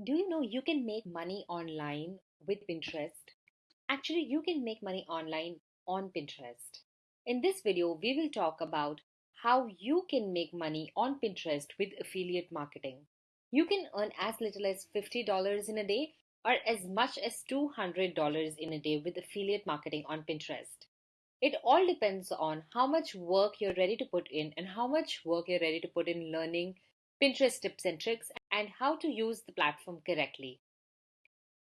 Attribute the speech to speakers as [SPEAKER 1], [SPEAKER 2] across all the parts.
[SPEAKER 1] Do you know you can make money online with Pinterest? Actually, you can make money online on Pinterest. In this video, we will talk about how you can make money on Pinterest with affiliate marketing. You can earn as little as $50 in a day or as much as $200 in a day with affiliate marketing on Pinterest. It all depends on how much work you're ready to put in and how much work you're ready to put in learning Pinterest tips and tricks, and how to use the platform correctly.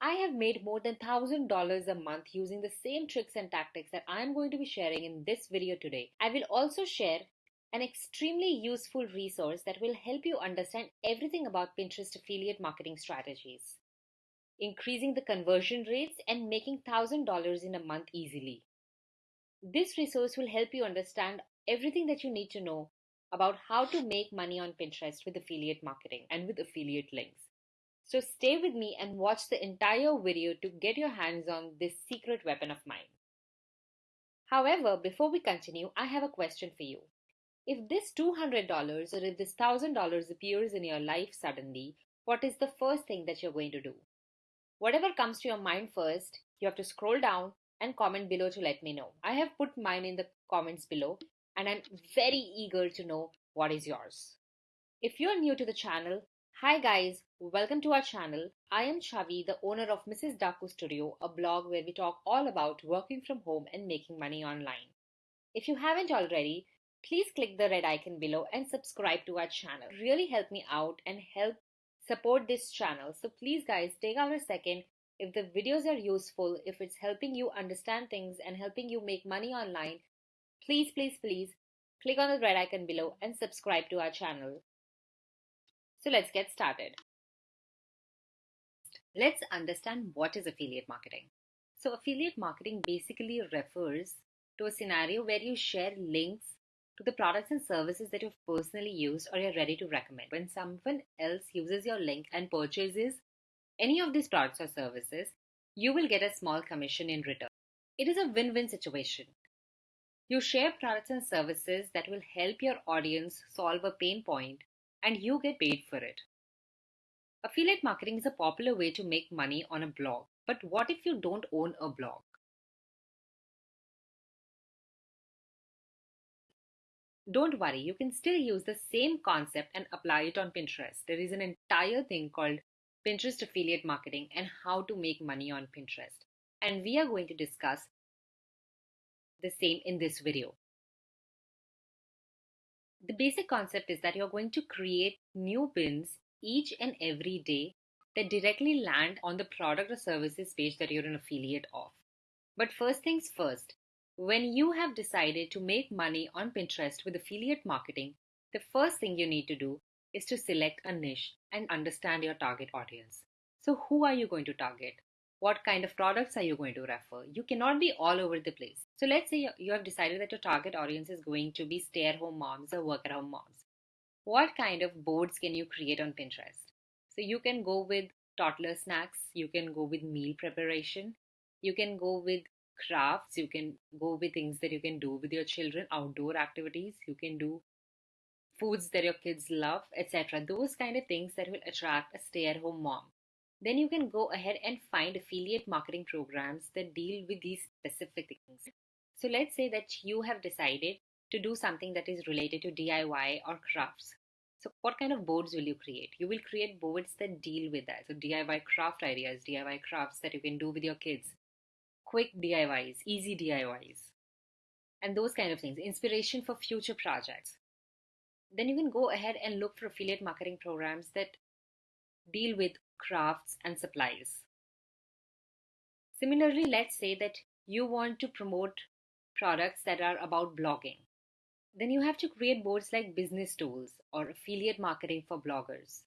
[SPEAKER 1] I have made more than $1000 a month using the same tricks and tactics that I am going to be sharing in this video today. I will also share an extremely useful resource that will help you understand everything about Pinterest affiliate marketing strategies, increasing the conversion rates and making $1000 in a month easily. This resource will help you understand everything that you need to know about how to make money on Pinterest with affiliate marketing and with affiliate links. So stay with me and watch the entire video to get your hands on this secret weapon of mine. However, before we continue, I have a question for you. If this $200 or if this $1000 appears in your life suddenly, what is the first thing that you're going to do? Whatever comes to your mind first, you have to scroll down and comment below to let me know. I have put mine in the comments below and I'm very eager to know what is yours. If you're new to the channel, hi guys, welcome to our channel. I am Chavi, the owner of Mrs. Daku Studio, a blog where we talk all about working from home and making money online. If you haven't already, please click the red icon below and subscribe to our channel. Really help me out and help support this channel. So please guys, take out a second if the videos are useful, if it's helping you understand things and helping you make money online, Please, please, please click on the red icon below and subscribe to our channel. So let's get started. Let's understand what is affiliate marketing. So affiliate marketing basically refers to a scenario where you share links to the products and services that you've personally used or you're ready to recommend. When someone else uses your link and purchases any of these products or services, you will get a small commission in return. It is a win-win situation you share products and services that will help your audience solve a pain point and you get paid for it. Affiliate marketing is a popular way to make money on a blog. But what if you don't own a blog? Don't worry, you can still use the same concept and apply it on Pinterest. There is an entire thing called Pinterest affiliate marketing and how to make money on Pinterest. And we are going to discuss the same in this video. The basic concept is that you're going to create new pins each and every day that directly land on the product or services page that you're an affiliate of. But first things first, when you have decided to make money on Pinterest with affiliate marketing, the first thing you need to do is to select a niche and understand your target audience. So, who are you going to target? What kind of products are you going to refer? You cannot be all over the place. So let's say you have decided that your target audience is going to be stay at home moms or work at home moms. What kind of boards can you create on pinterest? So you can go with toddler snacks you can go with meal preparation you can go with crafts you can go with things that you can do with your children outdoor activities you can do foods that your kids love etc those kind of things that will attract a stay at home mom then you can go ahead and find affiliate marketing programs that deal with these specific things. So let's say that you have decided to do something that is related to DIY or crafts. So what kind of boards will you create? You will create boards that deal with that. So DIY craft ideas, DIY crafts that you can do with your kids. Quick DIYs, easy DIYs. And those kind of things. Inspiration for future projects. Then you can go ahead and look for affiliate marketing programs that deal with crafts, and supplies. Similarly, let's say that you want to promote products that are about blogging. Then you have to create boards like business tools or affiliate marketing for bloggers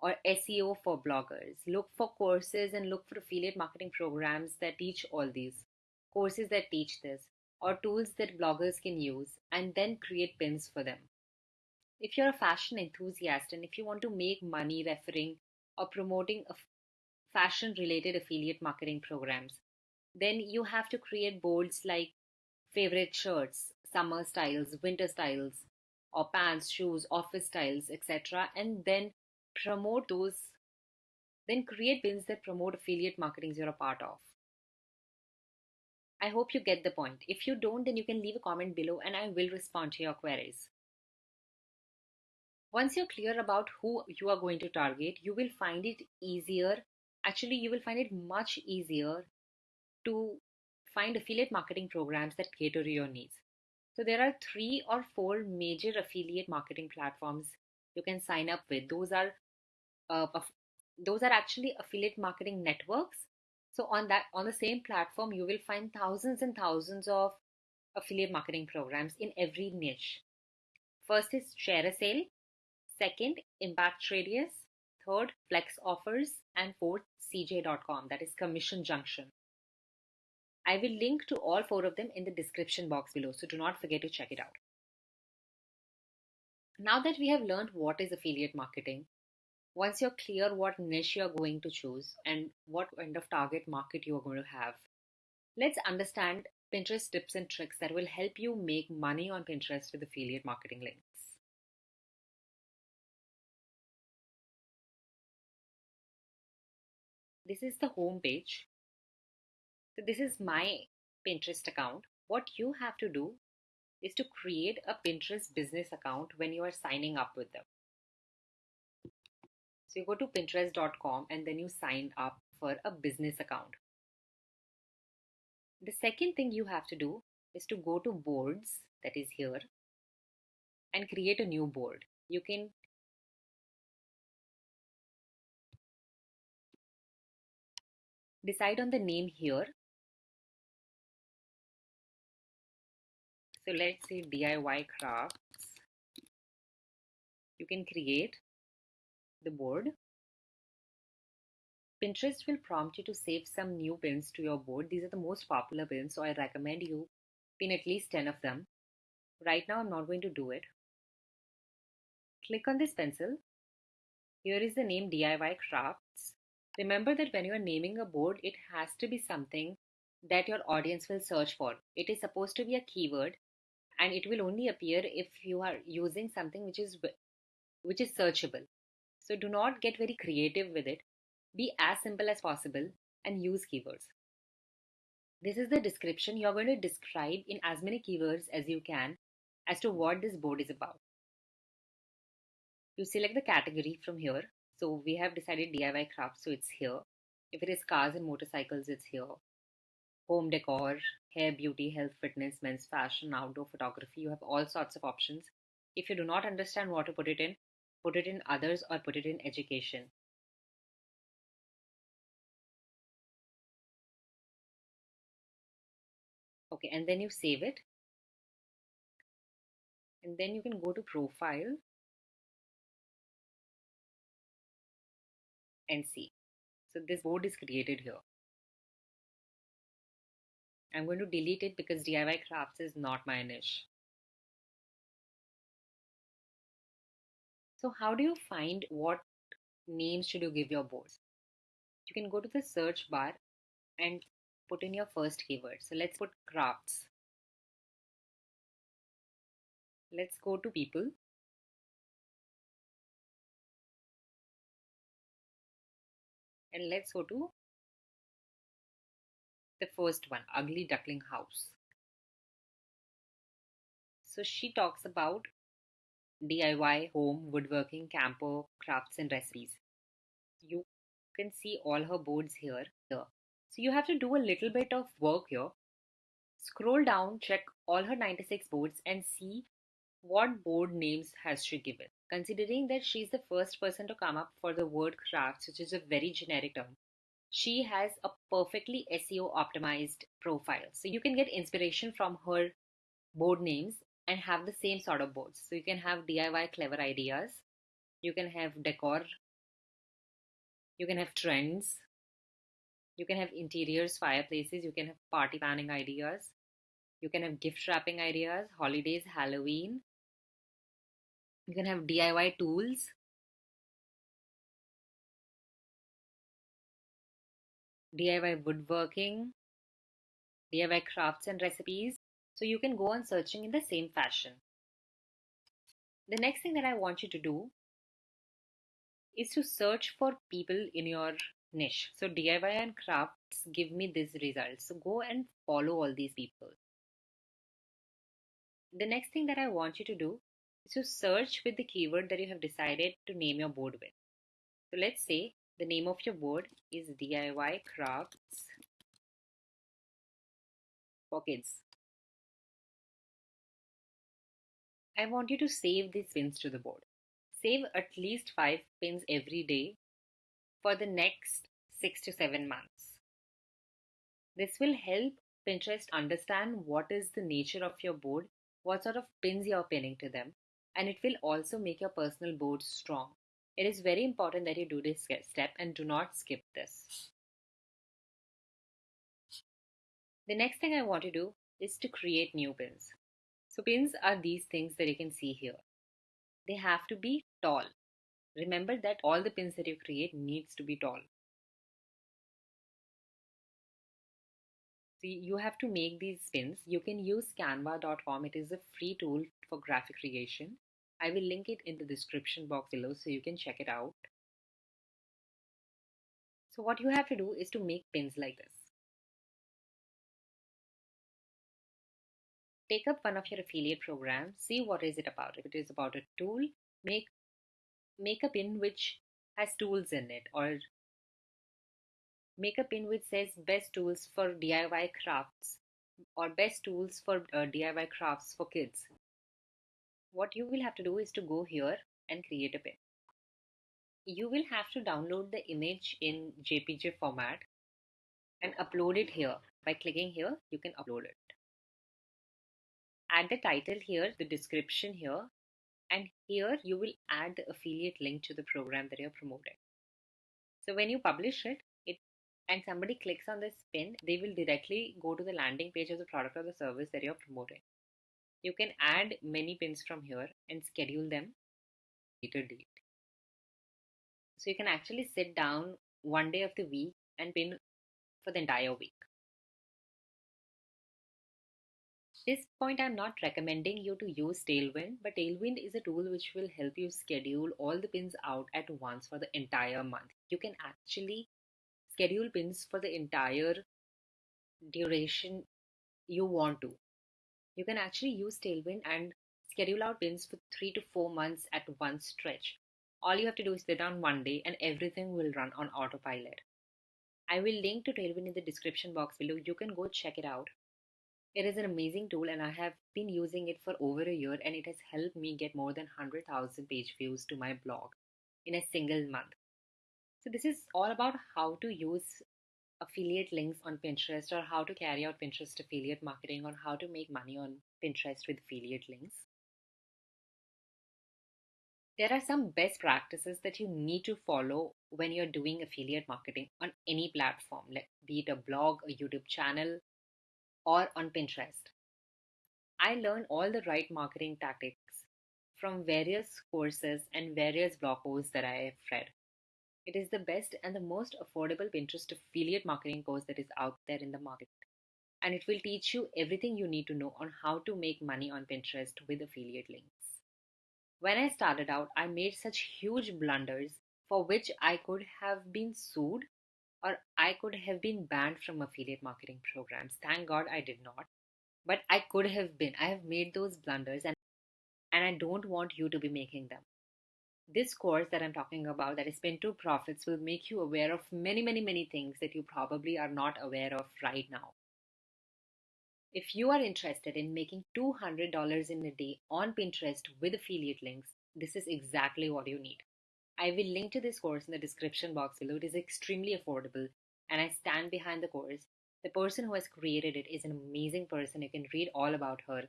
[SPEAKER 1] or SEO for bloggers. Look for courses and look for affiliate marketing programs that teach all these, courses that teach this, or tools that bloggers can use, and then create pins for them. If you're a fashion enthusiast and if you want to make money referring or promoting a fashion related affiliate marketing programs. Then you have to create boards like favorite shirts, summer styles, winter styles, or pants, shoes, office styles, etc. And then promote those Then create pins that promote affiliate marketing you're a part of. I hope you get the point. If you don't, then you can leave a comment below and I will respond to your queries. Once you're clear about who you are going to target, you will find it easier. Actually, you will find it much easier to find affiliate marketing programs that cater to your needs. So there are three or four major affiliate marketing platforms you can sign up with. Those are uh, those are actually affiliate marketing networks. So on that on the same platform, you will find thousands and thousands of affiliate marketing programs in every niche. First is ShareASale, second Impact Radius, third FlexOffers, and fourth CJ.com, that is Commission Junction. I will link to all four of them in the description box below, so do not forget to check it out. Now that we have learned what is affiliate marketing, once you're clear what niche you're going to choose and what kind of target market you are going to have, let's understand Pinterest tips and tricks that will help you make money on Pinterest with affiliate marketing links. This is the home page so this is my Pinterest account. What you have to do is to create a Pinterest business account when you are signing up with them. So you go to pinterest.com and then you sign up for a business account. The second thing you have to do is to go to boards that is here and create a new board. You can decide on the name here So let's say DIY crafts. You can create the board. Pinterest will prompt you to save some new pins to your board. These are the most popular pins, so I recommend you pin at least 10 of them. Right now, I'm not going to do it. Click on this pencil. Here is the name DIY Crafts. Remember that when you are naming a board, it has to be something that your audience will search for. It is supposed to be a keyword and it will only appear if you are using something which is which is searchable. So do not get very creative with it. Be as simple as possible and use keywords. This is the description you're going to describe in as many keywords as you can as to what this board is about. You select the category from here so we have decided DIY crafts, so it's here if it is cars and motorcycles it's here home decor, hair, beauty, health, fitness, men's fashion, outdoor photography. You have all sorts of options. If you do not understand what to put it in, put it in others or put it in education. Okay, and then you save it. And then you can go to profile and see. So this board is created here. I'm going to delete it because DIY crafts is not my niche. So how do you find what names should you give your boards? You can go to the search bar and put in your first keyword. So let's put crafts. Let's go to people. And let's go to the first one, Ugly Duckling House. So she talks about DIY, home, woodworking, camper, crafts, and recipes. You can see all her boards here. here. So you have to do a little bit of work here. Scroll down, check all her 96 boards, and see what board names has she given. Considering that she's the first person to come up for the word crafts, which is a very generic term, she has a perfectly SEO optimized profile. So you can get inspiration from her board names and have the same sort of boards. So you can have DIY clever ideas, you can have decor, you can have trends, you can have interiors, fireplaces, you can have party planning ideas, you can have gift wrapping ideas, holidays, Halloween. You can have DIY tools, DIY woodworking, DIY crafts and recipes. So you can go on searching in the same fashion. The next thing that I want you to do is to search for people in your niche. So DIY and crafts give me these results. So go and follow all these people. The next thing that I want you to do to search with the keyword that you have decided to name your board with. So let's say the name of your board is DIY crafts for kids. I want you to save these pins to the board. Save at least 5 pins every day for the next 6 to 7 months. This will help Pinterest understand what is the nature of your board, what sort of pins you're pinning to them, and it will also make your personal board strong. It is very important that you do this step and do not skip this. The next thing I want to do is to create new pins. So pins are these things that you can see here. They have to be tall. Remember that all the pins that you create needs to be tall. See, you have to make these pins. You can use canva.com. It is a free tool for graphic creation. I will link it in the description box below so you can check it out. So what you have to do is to make pins like this. take up one of your affiliate programs see what is it about if it is about a tool make make a pin which has tools in it or make a pin which says best tools for DIY crafts or best tools for uh, DIY crafts for kids what you will have to do is to go here and create a pin you will have to download the image in JPG format and upload it here by clicking here you can upload it add the title here, the description here, and here you will add the affiliate link to the program that you're promoting. So when you publish it, it and somebody clicks on this pin, they will directly go to the landing page of the product or the service that you're promoting. You can add many pins from here and schedule them later date. So you can actually sit down one day of the week and pin for the entire week. this point, I'm not recommending you to use Tailwind, but Tailwind is a tool which will help you schedule all the pins out at once for the entire month. You can actually schedule pins for the entire duration you want to. You can actually use Tailwind and schedule out pins for three to four months at one stretch. All you have to do is sit down one day and everything will run on autopilot. I will link to Tailwind in the description box below. You can go check it out. It is an amazing tool and I have been using it for over a year and it has helped me get more than 100,000 page views to my blog in a single month. So this is all about how to use affiliate links on Pinterest or how to carry out Pinterest affiliate marketing or how to make money on Pinterest with affiliate links. There are some best practices that you need to follow when you're doing affiliate marketing on any platform, like be it a blog, a YouTube channel, or on Pinterest. I learned all the right marketing tactics from various courses and various blog posts that I have read. It is the best and the most affordable Pinterest affiliate marketing course that is out there in the market. And it will teach you everything you need to know on how to make money on Pinterest with affiliate links. When I started out, I made such huge blunders for which I could have been sued or I could have been banned from affiliate marketing programs. Thank God I did not. But I could have been. I have made those blunders and and I don't want you to be making them. This course that I'm talking about, that is Spin to Profits, will make you aware of many, many, many things that you probably are not aware of right now. If you are interested in making $200 in a day on Pinterest with affiliate links, this is exactly what you need. I will link to this course in the description box below. It is extremely affordable and I stand behind the course. The person who has created it is an amazing person. You can read all about her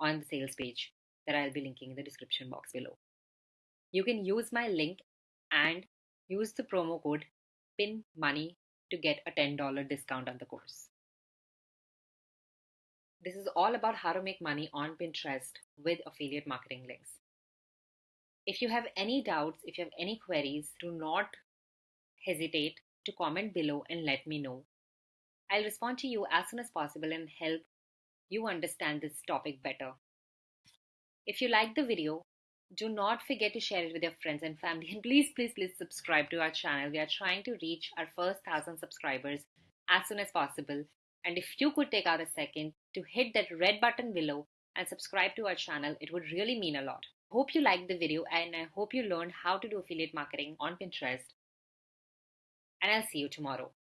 [SPEAKER 1] on the sales page that I'll be linking in the description box below. You can use my link and use the promo code PIN MONEY to get a $10 discount on the course. This is all about how to make money on Pinterest with affiliate marketing links. If you have any doubts, if you have any queries, do not hesitate to comment below and let me know. I'll respond to you as soon as possible and help you understand this topic better. If you like the video, Do not forget to share it with your friends and family. And please, please, please subscribe to our channel. We are trying to reach our first thousand subscribers as soon as possible. And if you could take out a second to hit that red button below and subscribe to our channel, it would really mean a lot. Hope you liked the video and I hope you learned how to do affiliate marketing on Pinterest. And I'll see you tomorrow.